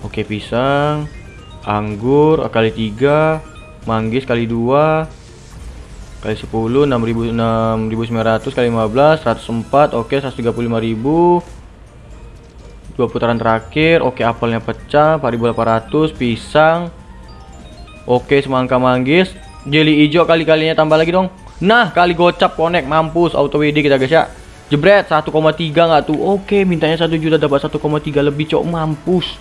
Oke, pisang. Anggur kali 3, manggis kali 2, kali 10 6000 6900 kali 15 104 oke 135.000 dua putaran terakhir oke apelnya pecah 4800 pisang. Oke semangka manggis jeli hijau kali-kalinya tambah lagi dong. Nah kali gocap connect mampus auto WD kita guys ya. Jebret 1,3 nggak tuh? Oke mintanya 1 juta dapat 1,3 lebih cok mampus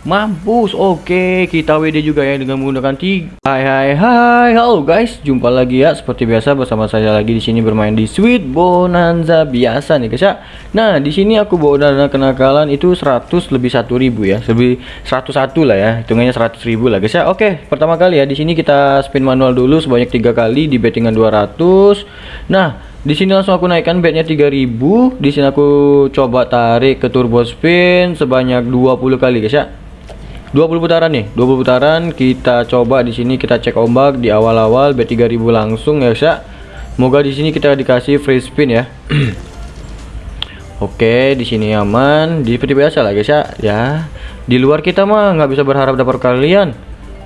Mampus, oke kita WD juga ya dengan menggunakan tiga. Hai hai hai, halo guys, jumpa lagi ya seperti biasa bersama saya lagi di sini bermain di Sweet Bonanza biasa nih guys ya. Nah di sini aku bawa dana kenakalan itu 100 lebih 1000 ya, lebih 101 lah ya, hitungannya 100 ribu lah guys ya. Oke, pertama kali ya di sini kita spin manual dulu sebanyak tiga kali di bettingan 200. Nah di sini langsung aku naikkan bednya 3000 di sini aku coba tarik ke turbo spin sebanyak 20 kali guys ya 20 putaran nih 20 putaran. Kita coba di sini kita cek ombak di awal-awal B3000 langsung ya guys semoga di sini kita dikasih free spin ya. Oke di sini aman. Di seperti biasa lah guys ya. Ya di luar kita mah nggak bisa berharap dapat kalian.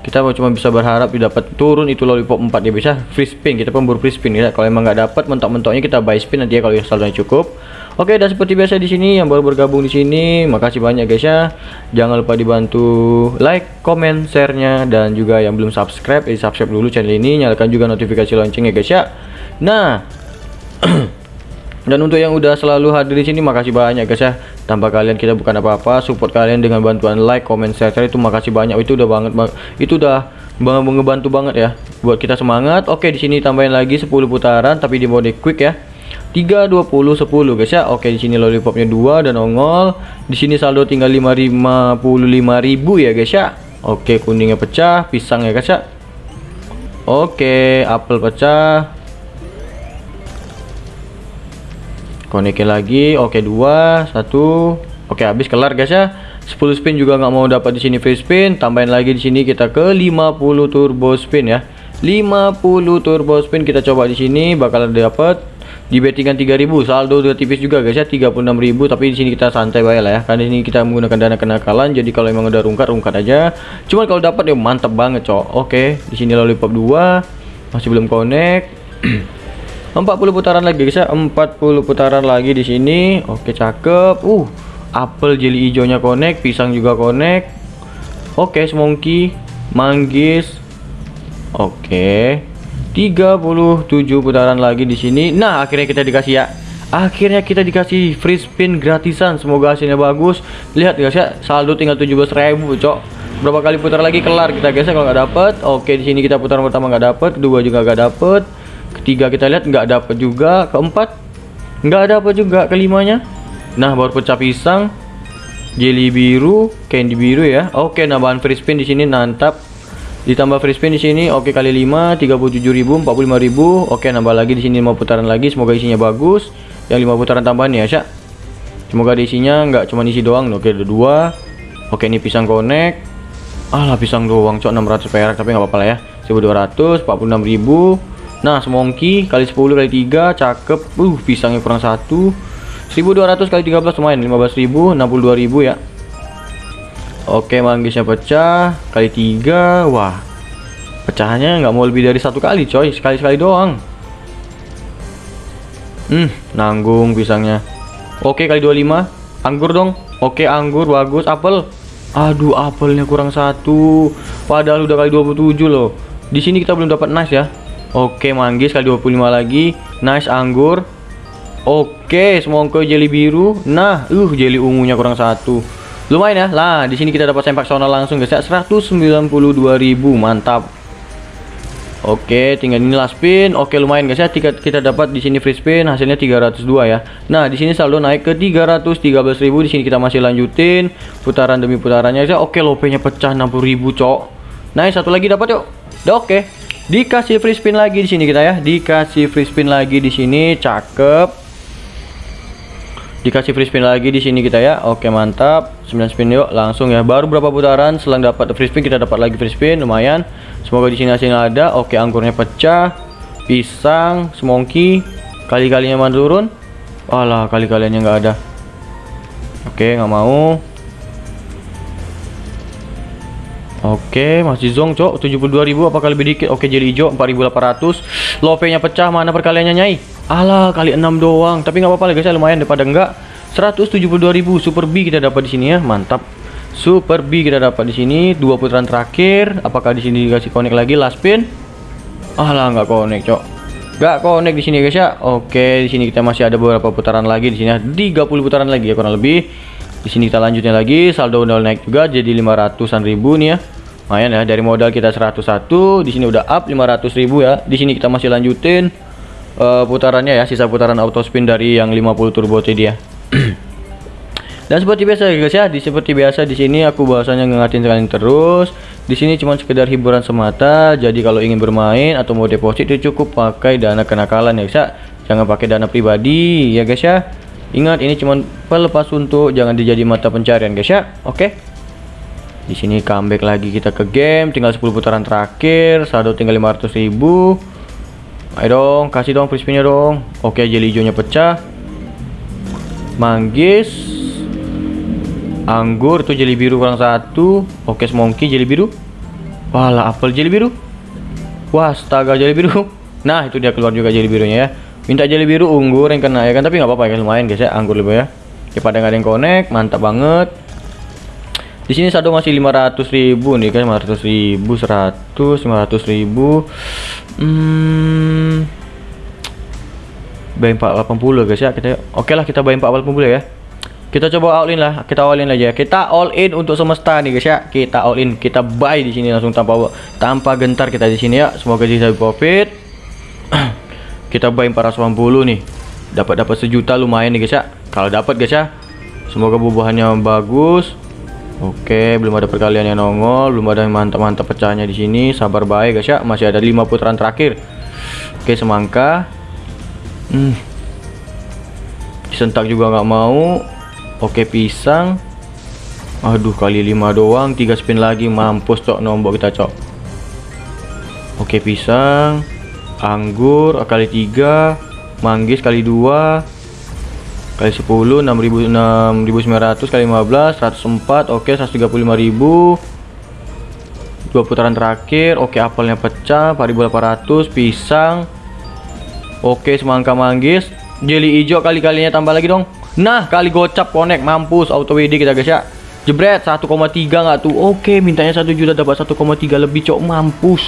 Kita cuma bisa berharap dapat turun itu lollipop 4 ya bisa free spin kita pemburu free spin ya. Kalau emang nggak dapat mentok-mentoknya kita buy spin nanti ya kalau saldonya cukup Oke, dan seperti biasa di sini yang baru bergabung di sini, makasih banyak guys ya. Jangan lupa dibantu like, comment, share-nya dan juga yang belum subscribe, eh subscribe dulu channel ini, nyalakan juga notifikasi loncengnya guys ya. Nah, dan untuk yang udah selalu hadir di sini makasih banyak guys ya. Tanpa kalian kita bukan apa-apa, support kalian dengan bantuan like, comment, share, share itu makasih banyak. Itu udah banget itu udah banget ngebantu banget ya buat kita semangat. Oke, di sini tambahin lagi 10 putaran tapi di mode quick ya 3 20 10 guys ya. Oke, di sini lollipopnya 2 dan nongol. Di sini saldo tinggal 555.000 ya guys ya. Oke, kuningnya pecah, pisang ya guys ya. Oke, apel pecah. Konekin lagi. Oke, 2 1. Oke, habis kelar guys ya. 10 spin juga nggak mau dapat di sini free spin. Tambahin lagi di sini kita ke 50 turbo spin ya. 50 turbo spin kita coba di sini bakal dapat di bettingan 3000 saldo udah tipis juga guys ya. 36.000 tapi di sini kita santai baik lah ya. Karena ini kita menggunakan dana kenakalan jadi kalau emang udah rungkat rungkat aja. Cuman kalau dapat ya mantap banget cok. Oke di sini lollipop 2 masih belum connect. 40 putaran lagi guys ya. 40 putaran lagi di sini. Oke cakep. Uh apel jeli hijaunya connect pisang juga connect. Oke semongki manggis. Oke 37 putaran lagi di sini. Nah, akhirnya kita dikasih ya. Akhirnya kita dikasih free spin gratisan. Semoga hasilnya bagus. Lihat guys ya, saldo tinggal 17.000, Cok. Berapa kali putar lagi kelar kita guys ya kalau nggak dapet. Oke, di sini kita putaran pertama nggak dapet, kedua juga nggak dapet. Ketiga kita lihat nggak dapet juga, keempat nggak dapet juga, kelimanya. Nah, baru pecah pisang, jelly biru, candy biru ya. Oke, nambahan free spin di sini nantap ditambah free spin di sini oke okay, kali 5 37.000 45.000 oke nambah lagi di sini 5 putaran lagi semoga isinya bagus. Yang 5 putaran tambahan ya Syak semoga di isinya nggak cuma isi doang. Oke ada dua. Oke ini pisang connect alah pisang doang cok 600 perak tapi nggak apa-apa lah ya. 1200 46.000 nah semongki kali 10 kali 3 cakep. Uh pisangnya kurang satu. 1200 kali 13 lumayan 15.000 62.000 ya Oke manggisnya pecah kali tiga wah. Pecahannya nggak mau lebih dari satu kali coy. Sekali sekali doang. Hmm nanggung pisangnya. Oke kali 25 anggur dong. Oke anggur bagus. Apel. Aduh apelnya kurang satu. Padahal udah kali 27 loh. Di sini kita belum dapat nice ya. Oke manggis kali 25 lagi. Nice anggur. Oke semongko jeli biru. Nah uh jeli ungunya kurang satu lumayan ya lah di sini kita dapat sempak sonal langsung guys ya 192.000 mantap Oke, tinggal ini last spin. Oke, lumayan guys ya. Kita, kita dapat di sini free spin hasilnya 302 ya. Nah, di sini saldo naik ke 313.000. Di sini kita masih lanjutin putaran demi putarannya ya. Oke, lopenya pecah 60.000, Cok. Nah, satu lagi dapat yuk. Udah oke. Dikasih free spin lagi di sini kita ya. Dikasih free spin lagi di sini. Cakep dikasih free spin lagi di sini kita ya. Oke mantap. 9 spin yuk langsung ya. Baru berapa putaran selang dapat free spin kita dapat lagi free spin lumayan. Semoga di sini hasilnya ada. Oke anggurnya pecah. Pisang semongki. Kali-kalinya mana turun. Alah kali-kalinya nggak ada. Oke nggak mau. Oke, masih zong, Cok. 72.000 apakah lebih dikit? Oke, jadi hijau 4.800. Love-nya pecah, mana perkaliannya, Nyai? Alah, kali 6 doang. Tapi nggak apa-apa lah, guys. Ya, lumayan daripada enggak. 172.000 Super B kita dapat di sini ya. Mantap. Super B kita dapat di sini. Dua putaran terakhir. Apakah di sini dikasih connect lagi last spin? Alah, nggak connect, Cok. Nggak connect di sini, guys ya. Oke, di sini kita masih ada beberapa putaran lagi di sini ya. 30 putaran lagi ya kurang lebih. Di sini kita lanjutnya lagi. Saldo udah naik juga jadi 500-an ribu nih ya lumayan ya dari modal kita 101 di sini udah up 500.000 ya di sini kita masih lanjutin uh, putarannya ya sisa putaran auto spin dari yang 50 turbo tadi ya. Dan seperti biasa ya guys ya di seperti biasa di sini aku bahasanya ngingatin kalian terus. Di sini cuma sekedar hiburan semata jadi kalau ingin bermain atau mau deposit itu cukup pakai dana kenakalan ya guys ya. Jangan pakai dana pribadi ya guys ya. Ingat ini cuma pelepas untuk jangan dijadi mata pencarian guys ya. Oke? Di sini comeback lagi kita ke game, tinggal 10 putaran terakhir, saldo tinggal 500 ribu. Ayo dong, kasih dong spinnya dong. Oke, jeli hijaunya pecah. Manggis. Anggur itu jeli biru kurang satu. Oke, semongki jeli biru. Wala, apel jeli biru. Wah, astaga jeli biru. Nah, itu dia keluar juga jeli birunya ya. Minta jeli biru unggur yang kena ya kan, tapi nggak apa-apa ya, lumayan guys ya, anggur lebih ya. Daripada nggak ada yang connect, mantap banget. Di sini saldo masih 500.000 nih kan 500.000 100 500.000 hmm buy 480 guys ya. Kita oke okay lah kita buy 480 ya. Kita coba all in lah kita all in aja. Kita all in untuk semesta nih guys ya. Kita all in kita buy di sini langsung tanpa tanpa gentar kita di sini ya. Semoga bisa profit. Kita buy 480 nih dapat dapat sejuta lumayan nih guys ya. Kalau dapat guys ya. Semoga bubuhannya bagus. Oke, belum ada perkalian yang nongol, belum ada yang mantap-mantap pecahnya di sini. Sabar baik guys ya, masih ada lima putaran terakhir. Oke, semangka. Hmm. Disentak juga nggak mau. Oke, pisang. Aduh, kali lima doang, tiga spin lagi, mampus cok nombok kita cok. Oke, pisang. Anggur kali tiga, manggis kali dua, kali 10 6000 6900 kali 15 104 oke okay, 135.000 dua putaran terakhir oke apelnya pecah 4800 pisang oke semangka manggis. Jeli hijau kali-kalinya tambah lagi dong. Nah kali gocap connect mampus auto WD kita guys ya. Jebret 1,3 nggak tuh? Oke mintanya 1 juta dapat 1,3 lebih cok. Mampus.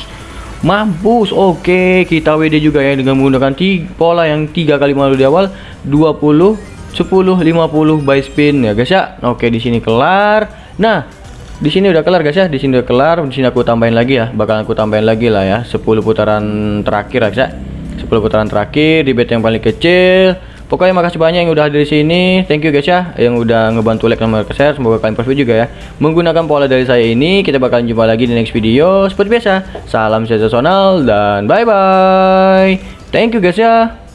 Mampus oke. Kita WD juga ya dengan menggunakan pola yang tiga kali malu di awal 20 10 50 by spin ya guys ya. Oke di sini kelar. Nah di sini udah kelar guys ya. Di sini udah kelar. Di sini aku tambahin lagi ya. Bakal aku tambahin lagi lah ya. 10 putaran terakhir guys ya 10 putaran terakhir di bet yang paling kecil. Pokoknya makasih banyak yang udah hadir di sini. Thank you guys ya yang udah ngebantu like sama share. Semoga kalian profit juga ya. Menggunakan pola dari saya ini kita bakal jumpa lagi di next video. Seperti biasa salam sensasional dan bye bye thank you guys ya